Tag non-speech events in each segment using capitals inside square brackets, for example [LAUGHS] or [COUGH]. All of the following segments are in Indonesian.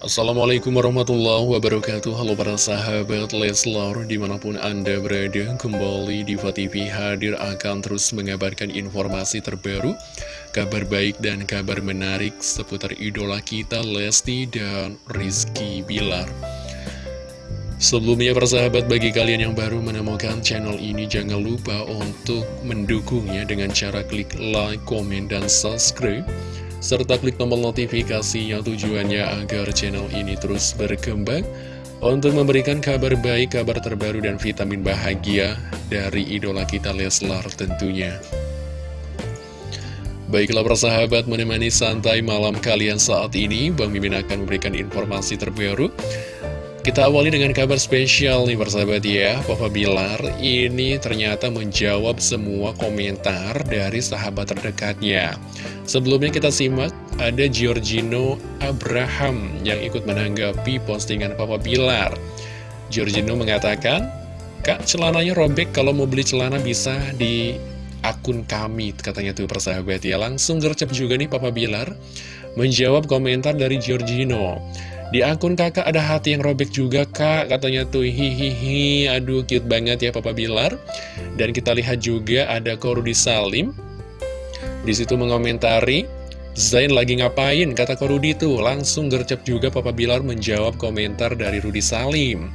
Assalamualaikum warahmatullahi wabarakatuh. Halo para sahabat Leslar Di mana pun anda berada Kembali di TV hadir akan terus mengabarkan informasi terbaru Kabar baik dan kabar menarik Seputar idola kita Lesti dan Rizky Bilar. Sebelumnya para sahabat bagi kalian yang baru menemukan channel ini Jangan lupa untuk mendukungnya dengan cara klik like, komen, dan subscribe serta klik tombol notifikasi yang tujuannya agar channel ini terus berkembang untuk memberikan kabar baik, kabar terbaru, dan vitamin bahagia dari idola kita Leslar tentunya. Baiklah persahabat menemani santai malam kalian saat ini, Bang Mimin akan memberikan informasi terbaru kita awali dengan kabar spesial nih persahabat ya. Papa Bilar ini ternyata menjawab semua komentar dari sahabat terdekatnya. Sebelumnya kita simak ada Giorgino Abraham yang ikut menanggapi postingan Papa Bilar. Giorgino mengatakan Kak celananya robek. Kalau mau beli celana bisa di akun kami katanya tuh persahabat ya. Langsung gercep juga nih Papa Bilar. Menjawab komentar dari Giorgino di akun kakak ada hati yang robek juga kak. Katanya tuh hihihi Aduh cute banget ya Papa Bilar. Dan kita lihat juga ada Korudi Salim. Di situ mengomentari Zain lagi ngapain? Kata Korudi tuh Langsung gercep juga Papa Bilar menjawab komentar dari Rudi Salim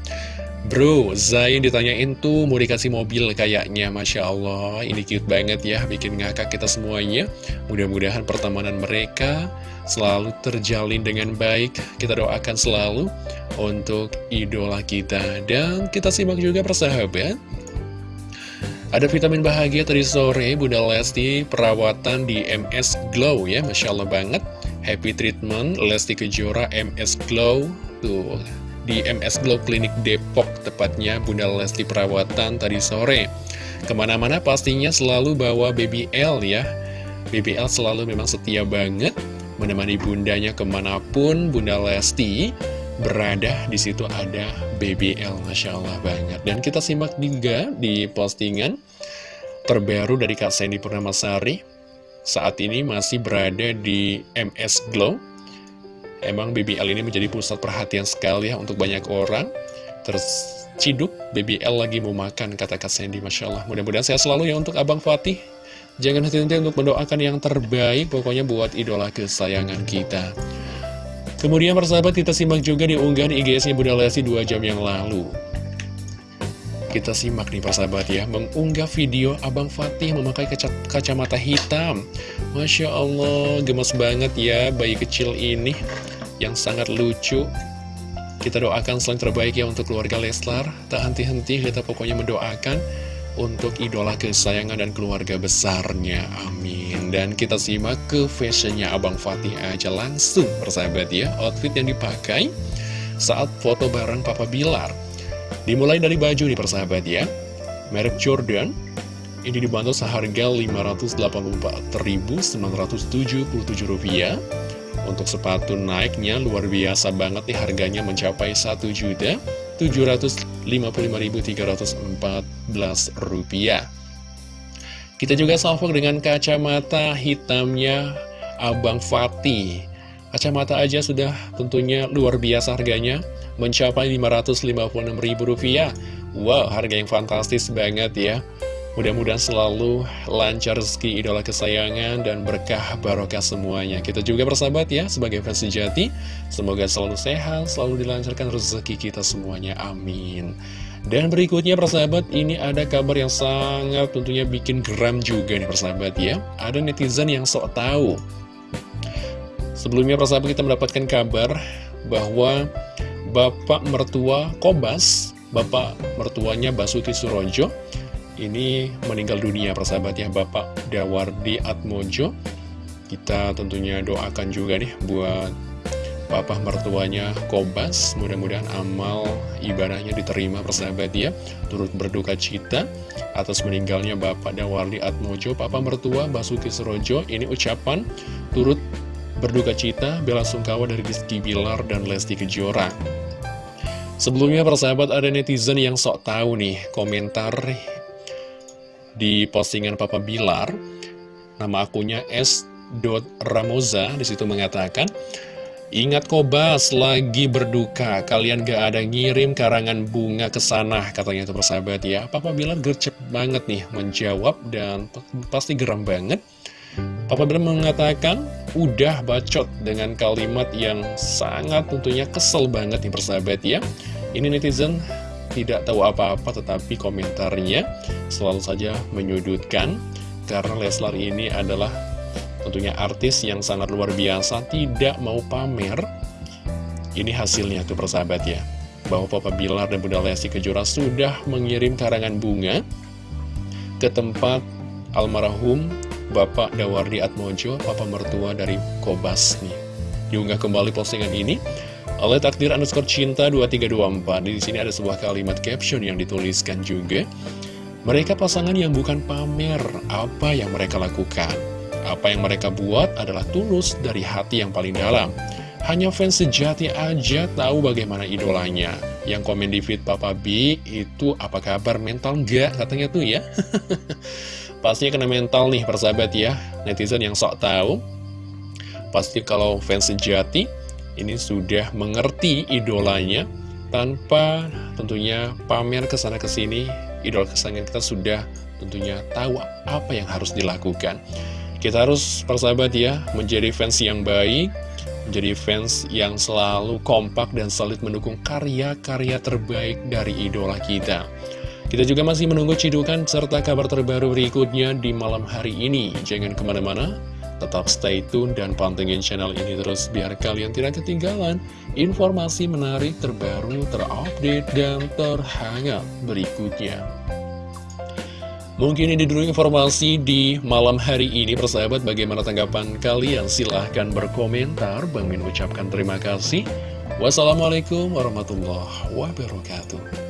Bro, Zain ditanyain tuh mau dikasih mobil kayaknya Masya Allah, ini cute banget ya Bikin ngakak kita semuanya. Mudah-mudahan pertemanan mereka selalu terjalin dengan baik. Kita doakan selalu untuk idola kita. Dan kita simak juga persahabat. Ada vitamin bahagia tadi sore Bunda Lesti perawatan di MS Glow ya Masya Allah banget. Happy treatment Lesti Kejora MS Glow. Tuh di MS Glow Clinic Depok, tepatnya Bunda Lesti perawatan tadi sore. Ke mana-mana pastinya selalu bawa BBL ya. BBL selalu memang setia banget menemani bundanya ke mana pun Bunda Lesti berada. Di situ ada BBL, Masya Allah banget. Dan kita simak juga di postingan terbaru dari Kak Sandy Purnamasari. Saat ini masih berada di MS Glow Emang BBL ini menjadi pusat perhatian sekali ya untuk banyak orang. Terus ciduk, BBL lagi mau makan, kata Kak Sandy, Masya Allah. Mudah-mudahan saya selalu ya untuk Abang Fatih. Jangan henti-henti untuk mendoakan yang terbaik, pokoknya buat idola kesayangan kita. Kemudian persahabat kita simak juga di unggahan IGS-nya Bunda Lesti 2 jam yang lalu. Kita simak nih persahabat ya, mengunggah video Abang Fatih memakai kaca kacamata hitam. Masya Allah, gemes banget ya bayi kecil ini yang sangat lucu. Kita doakan selain terbaik ya untuk keluarga Leslar. Tak henti-henti kita pokoknya mendoakan untuk idola kesayangan dan keluarga besarnya. Amin. Dan kita simak ke fashionnya Abang Fatih aja langsung persahabat ya. Outfit yang dipakai saat foto bareng Papa Bilar. Dimulai dari baju nih persahabat ya. Merek Jordan ini dibantu seharga Rp584.977 untuk sepatu naiknya luar biasa banget nih harganya mencapai Rp1.755.314 Kita juga salvo dengan kacamata hitamnya Abang Fatih. Kacamata aja sudah tentunya luar biasa harganya mencapai Rp556.000 Wow harga yang fantastis banget ya Mudah-mudahan selalu lancar rezeki idola kesayangan dan berkah barokah semuanya. Kita juga bersahabat ya sebagai fans sejati. Semoga selalu sehat, selalu dilancarkan rezeki kita semuanya. Amin. Dan berikutnya persahabat, ini ada kabar yang sangat tentunya bikin geram juga nih persahabat ya. Ada netizen yang sok tahu. Sebelumnya persahabat kita mendapatkan kabar bahwa Bapak mertua Kobas, Bapak mertuanya Basuki Surojo, ini meninggal dunia persahabat ya Bapak Dawardi Atmojo. Kita tentunya doakan juga nih buat Bapak mertuanya Kobas. Mudah-mudahan amal ibadahnya diterima persahabat ya. Turut berduka cita atas meninggalnya Bapak Dawardi Atmojo. Papa mertua Basuki Serojo ini ucapan turut berduka cita bela sungkawa dari Rizky Bilar dan Lesti Kejora. Sebelumnya persahabat ada netizen yang sok tahu nih komentar di postingan Papa Bilar nama akunnya s.ramoza di situ mengatakan Ingat Kobas lagi berduka, kalian gak ada ngirim karangan bunga ke sana, katanya itu persahabat ya. Papa Bilar gercep banget nih menjawab dan pasti geram banget. Papa Bilar mengatakan, udah bacot dengan kalimat yang sangat tentunya kesel banget nih persahabat ya. Ini netizen tidak tahu apa-apa tetapi komentarnya selalu saja menyudutkan karena Leslar ini adalah tentunya artis yang sangat luar biasa tidak mau pamer. Ini hasilnya tuh persahabat ya. Bahwa Papa Bilar dan Bunda Lesti Kejora sudah mengirim karangan bunga ke tempat almarhum Bapak Dawardi Atmojo, Papa mertua dari Kobas nih. Diunggah kembali postingan ini oleh takdir underscore cinta 2324. Di sini ada sebuah kalimat caption yang dituliskan juga. Mereka pasangan yang bukan pamer apa yang mereka lakukan. Apa yang mereka buat adalah tulus dari hati yang paling dalam. Hanya fans sejati aja tahu bagaimana idolanya. Yang komen di feed Papa B itu apa kabar mental nggak katanya tuh ya. [LAUGHS] Pastinya kena mental nih persahabat ya. Netizen yang sok tahu. Pasti kalau fans sejati ini sudah mengerti idolanya tanpa tentunya pamer ke sana ke sini. Idol kesayangan kita sudah tentunya tahu apa yang harus dilakukan. Kita harus persahabat ya, menjadi fans yang baik, menjadi fans yang selalu kompak dan solid mendukung karya-karya terbaik dari idola kita. Kita juga masih menunggu cidukan serta kabar terbaru berikutnya di malam hari ini. Jangan ke mana-mana, tetap stay tune dan pantengin channel ini terus biar kalian tidak ketinggalan informasi menarik terbaru, terupdate, dan terhangat berikutnya. Mungkin ini dulu informasi di malam hari ini persahabat. Bagaimana tanggapan kalian? Silahkan berkomentar. Bang Min ucapkan terima kasih. Wassalamualaikum warahmatullahi wabarakatuh